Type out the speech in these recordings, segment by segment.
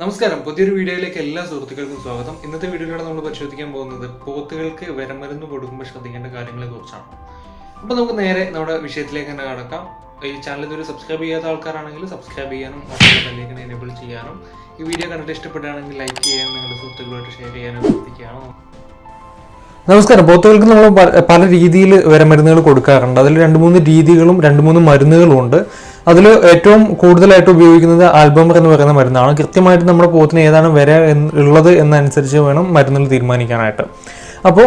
നമസ്കാരം. പുതിയൊരു വീഡിയോയിലേക്ക് എല്ലാ സുഹൃത്തുക്കൾക്കും സ്വാഗതം. ഇന്നത്തെ വീഡിയോയിലൂടെ നമ്മൾ പരിശോധിക്കാൻ പോകുന്നത് പോത്തുകൾക്ക് വിരമരുന്ന് കൊടുക്കുമ്പോൾ ശ്രദ്ധിക്കേണ്ട കാര്യങ്ങളെ കുറിച്ചാണ്. അപ്പോൾ നമുക്ക് നേരെ നമ്മുടെ വിഷയത്തിലേക്ക് തന്നെ കടക്കാം. ഈ ചാനൽ ഇതുവരെ സബ്സ്ക്രൈബ് ചെയ്യാത്ത ആൾക്കാരാണെങ്കിൽ സബ്സ്ക്രൈബ് ചെയ്യാനും അതുപോലെ ബെല്ലേക്കിനെ എനേബിൾ ചെയ്യാനും ഈ വീഡിയോ കണ്ടിട്ട് ഇഷ്ടപ്പെടുകയാണെങ്കിൽ ലൈക്ക് ചെയ്യാനും നിങ്ങളുടെ സുഹൃത്തുക്കളായിട്ട് ഷെയർ ചെയ്യാനും ശ്രദ്ധിക്കാനും നമസ്കാരം. പോത്തുകൾക്ക് നമ്മൾ പല രീതിയിൽ വിരമരുന്നുകൾ കൊടുക്കാറുണ്ട്. അതിൽ രണ്ട് മൂന്ന് രീതികളും രണ്ട് മൂന്ന് മരുന്നുകളും ഉണ്ട്. അതിൽ ഏറ്റവും കൂടുതലായിട്ട് ഉപയോഗിക്കുന്നത് ആൽബമർ എന്ന് പറയുന്ന മരുന്നാണ്. കൃത്യമായിട്ട് നമ്മുടെ പോത്തിന് ഏതാണ് വിര ഉള്ളത് എന്നനുസരിച്ച് വേണം മരുന്നിൽ തീരുമാനിക്കാനായിട്ട്. അപ്പോൾ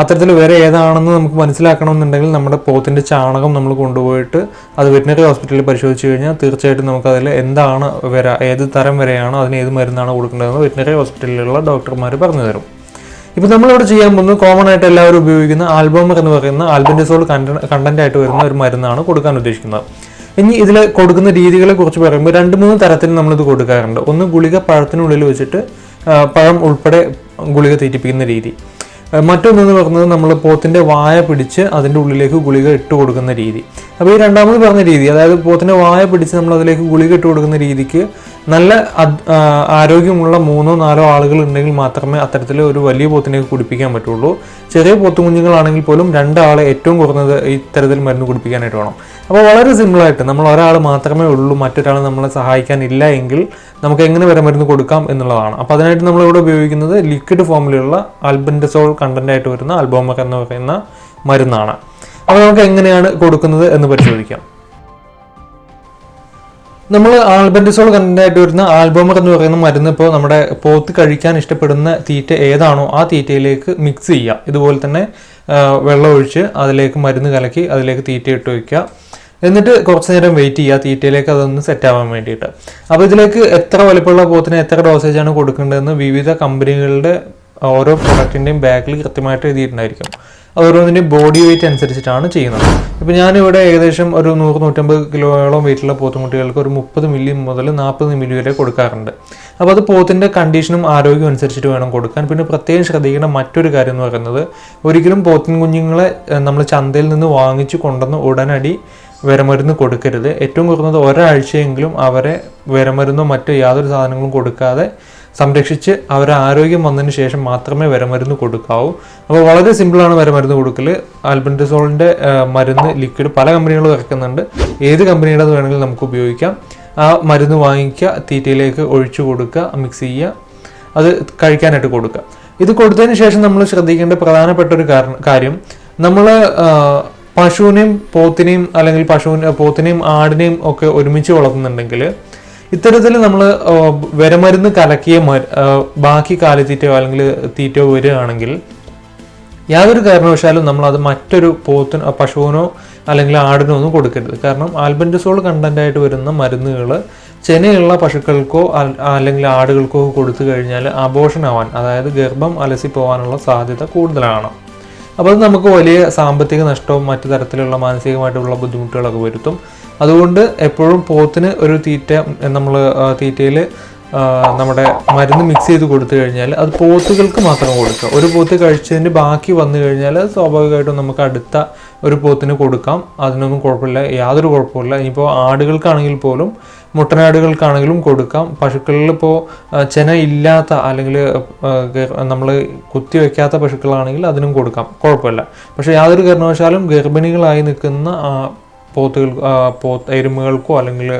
അത്തരത്തിൽ വര ഏതാണെന്ന് നമുക്ക് മനസ്സിലാക്കണമെന്നുണ്ടെങ്കിൽ നമ്മുടെ പോത്തിന്റെ ചാണകം നമ്മൾ കൊണ്ടുപോയിട്ട് അത് വെറ്റിനറി ഹോസ്പിറ്റലിൽ പരിശോധിച്ച് കഴിഞ്ഞാൽ തീർച്ചയായിട്ടും നമുക്ക് അതിൽ എന്താണ് വര ഏത് തരം വരെയാണ് അതിന് ഏത് മരുന്നാണ് കൊടുക്കേണ്ടതെന്ന് വെറ്റിനറി ഹോസ്പിറ്റലിലുള്ള ഡോക്ടർമാർ പറഞ്ഞു തരും. ഇപ്പോൾ നമ്മളിവിടെ ചെയ്യാൻ പോകുന്നത് കോമൺ ആയിട്ട് എല്ലാവരും ഉപയോഗിക്കുന്ന ആൽബമർ എന്ന് പറയുന്ന ആൽബൻഡിസോൾ കണ്ടന്റ് ആയിട്ട് വരുന്ന ഒരു മരുന്നാണ് കൊടുക്കാൻ ഉദ്ദേശിക്കുന്നത്. ഇനി ഇതിൽ കൊടുക്കുന്ന രീതികളെ കുറിച്ച് പറയുമ്പോൾ രണ്ട് മൂന്ന് തരത്തിൽ നമ്മളിത് കൊടുക്കാറുണ്ട്. ഒന്ന് ഗുളിക പഴത്തിനുള്ളിൽ വെച്ചിട്ട് പഴം ഉൾപ്പെടെ ഗുളിക തീറ്റിപ്പിക്കുന്ന രീതി. മറ്റൊന്നെന്ന് പറയുന്നത് നമ്മൾ പോത്തിന്റെ വായ പിടിച്ച് അതിന്റെ ഉള്ളിലേക്ക് ഗുളിക ഇട്ട് കൊടുക്കുന്ന രീതി. അപ്പോൾ ഈ രണ്ടാമത് പറഞ്ഞ രീതി അതായത് പോത്തിന്റെ വായ പിടിച്ച് നമ്മൾ അതിലേക്ക് ഗുളിക ഇട്ട് കൊടുക്കുന്ന രീതിക്ക് നല്ല ആരോഗ്യമുള്ള മൂന്നോ നാലോ ആളുകൾ ഉണ്ടെങ്കിൽ മാത്രമേ അത്തരത്തിൽ ഒരു വലിയ പോത്തിനെ കുടിപ്പിക്കാൻ പറ്റുള്ളൂ. ചെറിയ പോത്തു പോത്തുകുഞ്ഞുങ്ങളാണെങ്കിൽ പോലും രണ്ടാളെ ഏറ്റവും കുറഞ്ഞത് ഇത്തരത്തിൽ മരുന്ന് കുടിപ്പിക്കാനായിട്ട് വേണം. അപ്പോൾ വളരെ സിമ്പിളായിട്ട് നമ്മൾ ഒരാൾ മാത്രമേ ഉള്ളൂ മറ്റൊരാൾ നമ്മളെ സഹായിക്കാനില്ല എങ്കിൽ നമുക്ക് എങ്ങനെ വരെ മരുന്ന് കൊടുക്കാം എന്നുള്ളതാണ്. അപ്പോൾ അതിനായിട്ട് നമ്മളിവിടെ ഉപയോഗിക്കുന്നത് ലിക്വിഡ് ഫോമിലുള്ള ആൽബൻഡസോൾ കണ്ടന്റ് ആയിട്ട് വരുന്ന ആൽബോമർ എന്ന് പറയുന്ന മരുന്നാണ്. അപ്പോൾ നമുക്ക് എങ്ങനെയാണ് കൊടുക്കുന്നത് എന്ന് പരിശോധിക്കാം. നമ്മൾ ആൽബൻഡിസോൾ കണ്ടന്റ് വരുന്ന ആൽബമർ എന്ന് പറയുന്ന മരുന്ന് ഇപ്പോൾ നമ്മുടെ പോത്ത് കഴിക്കാൻ ഇഷ്ടപ്പെടുന്ന തീറ്റ ഏതാണോ ആ തീറ്റയിലേക്ക് മിക്സ് ചെയ്യുക ഇതുപോലെ തന്നെ വെള്ളം ഒഴിച്ച് അതിലേക്ക് മരുന്ന് കലക്കി അതിലേക്ക് തീറ്റ ഇട്ട് വയ്ക്കുക എന്നിട്ട് കുറച്ച് നേരം വെയിറ്റ് ചെയ്യുക തീറ്റയിലേക്ക് അതൊന്ന് സെറ്റ് ആവാൻ വേണ്ടിയിട്ട്. അപ്പോൾ ഇതിലേക്ക് എത്ര വലിപ്പമുള്ള പോത്തിന് എത്ര ഡോസേജ് ആണ് കൊടുക്കേണ്ടതെന്ന് വിവിധ കമ്പനികളുടെ ഓരോ പ്രൊഡക്റ്റിന്റെയും ബാക്കിൽ കൃത്യമായിട്ട് എഴുതിയിട്ടുണ്ടായിരിക്കും. അത് ബോഡി വെയിറ്റ് അനുസരിച്ചിട്ടാണ് ചെയ്യുന്നത്. ഇപ്പോൾ ഞാനിവിടെ ഏകദേശം ഒരു നൂറ് നൂറ്റമ്പത് കിലോയോളം വെയിറ്റുള്ള പോത്തുമുട്ടികൾക്ക് ഒരു മുപ്പത് മില്ലി മുതൽ നാൽപ്പത് മില്ലി വരെ കൊടുക്കാറുണ്ട്. അപ്പോൾ അത് പോത്തിന്റെ കണ്ടീഷനും ആരോഗ്യവും അനുസരിച്ചിട്ട് വേണം കൊടുക്കാൻ. പിന്നെ പ്രത്യേകം ശ്രദ്ധിക്കേണ്ട മറ്റൊരു കാര്യം എന്ന് പറയുന്നത് ഒരിക്കലും പോത്തിൻ കുഞ്ഞുങ്ങളെ നമ്മൾ ചന്തയിൽ നിന്ന് വാങ്ങിച്ചു കൊണ്ടുവന്ന് ഉടനടി വിരമരുന്ന് കൊടുക്കരുത്. ഏറ്റവും കുറഞ്ഞത് ഒരാഴ്ചയെങ്കിലും അവരെ വിരമരുന്നോ മറ്റോ യാതൊരു സാധനങ്ങളും കൊടുക്കാതെ സംരക്ഷിച്ച് അവരെ ആരോഗ്യം വന്നതിന് ശേഷം മാത്രമേ വരമരുന്ന് കൊടുക്കാവൂ. അപ്പോൾ വളരെ സിമ്പിളാണ് വരമരുന്ന് കൊടുക്കൽ ആൽബൻഡസോളിന്റെ മരുന്ന് ലിക്വിഡ് പല കമ്പനികളും ഇറക്കുന്നുണ്ട്. ഏത് കമ്പനിയുടെ വേണമെങ്കിലും നമുക്ക് ഉപയോഗിക്കാം. ആ മരുന്ന് വാങ്ങിക്കുക തീറ്റയിലേക്ക് ഒഴിച്ചു കൊടുക്കുക മിക്സ് ചെയ്യുക അത് കഴിക്കാനായിട്ട് കൊടുക്കുക. ഇത് കൊടുത്തതിന് ശേഷം നമ്മൾ ശ്രദ്ധിക്കേണ്ട പ്രധാനപ്പെട്ട ഒരു കാര്യം നമ്മൾ പശുവിനെയും പോത്തിനെയും അല്ലെങ്കിൽ പശുവിനെ പോത്തിനെയും ആടിനെയും ഒക്കെ ഒരുമിച്ച് വളർത്തുന്നുണ്ടെങ്കിൽ ഇത്തരത്തിൽ നമ്മൾ വിരമരുന്ന് കലക്കിയ ബാക്കി കാലിത്തീറ്റയോ അല്ലെങ്കിൽ തീറ്റയോ വരികയാണെങ്കിൽ യാതൊരു കാരണവശാലും നമ്മൾ അത് മറ്റൊരു പോത്തിന് പശുവിനോ അല്ലെങ്കിൽ ആടിനോ ഒന്നും കൊടുക്കരുത്. കാരണം ആൽബൻഡസോൾ കണ്ടന്റ് ആയിട്ട് വരുന്ന മരുന്നുകൾ ചെനയുള്ള പശുക്കൾക്കോ അല്ലെങ്കിൽ ആടുകൾക്കോ കൊടുത്തു കഴിഞ്ഞാൽ ആവാൻ അതായത് ഗർഭം അലസി പോകാനുള്ള സാധ്യത കൂടുതലാണ്. അപ്പോൾ അത് നമുക്ക് വലിയ സാമ്പത്തിക നഷ്ടവും മറ്റു തരത്തിലുള്ള മാനസികമായിട്ടുള്ള ബുദ്ധിമുട്ടുകളൊക്കെ വരുത്തും. അതുകൊണ്ട് എപ്പോഴും പോത്തിന് ഒരു തീറ്റ നമ്മൾ തീറ്റയിൽ നമ്മുടെ മരുന്ന് മിക്സ് ചെയ്ത് കൊടുത്തു കഴിഞ്ഞാൽ അത് പോത്തുകൾക്ക് മാത്രം കൊടുക്കുക ഒരു പോത്ത് കഴിച്ചതിന്റെ ബാക്കി വന്നു കഴിഞ്ഞാൽ സ്വാഭാവികമായിട്ടും നമുക്ക് അടുത്ത ഒരു പോത്തിന് കൊടുക്കാം. അതിനൊന്നും കുഴപ്പമില്ല. യാതൊരു കുഴപ്പമില്ല ഇനിയിപ്പോൾ ആടുകൾക്കാണെങ്കിൽ പോലും മുട്ടനാടുകൾക്കാണെങ്കിലും കൊടുക്കാം. പശുക്കളിൽ ഇപ്പോൾ ചെന ഇല്ലാത്ത അല്ലെങ്കിൽ നമ്മൾ കുത്തി വയ്ക്കാത്ത പശുക്കളാണെങ്കിൽ അതിനും കൊടുക്കാം. കുഴപ്പമില്ല. പക്ഷേ യാതൊരു കാരണവശാലും ഗർഭിണികളായി നിൽക്കുന്ന പോത്തുകൾ പോ എരുമകൾക്കോ അല്ലെങ്കിൽ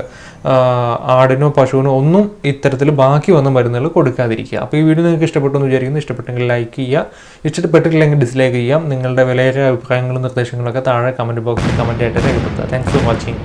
ആടിനോ പശുവിനോ ഒന്നും ഇത്തരത്തിൽ ബാക്കി വന്ന മരുന്നുകൾ കൊടുക്കാതിരിക്കുക. അപ്പോൾ ഈ വീഡിയോ നിങ്ങൾക്ക് ഇഷ്ടപ്പെട്ടു എന്ന് വിചാരിക്കുന്നു. ഇഷ്ടപ്പെട്ടെങ്കിൽ ലൈക്ക് ചെയ്യുക. ഇഷ്ടപ്പെട്ടിട്ടില്ലെങ്കിൽ ഡിസ്ലൈക്ക് ചെയ്യാം നിങ്ങളുടെ വിലയേറിയ അഭിപ്രായങ്ങളും നിർദ്ദേശങ്ങളൊക്കെ താഴെ കമന്റ് ബോക്സിൽ കമന്റ് ആയിട്ട് രേഖപ്പെടുത്തുക. Thanks for watching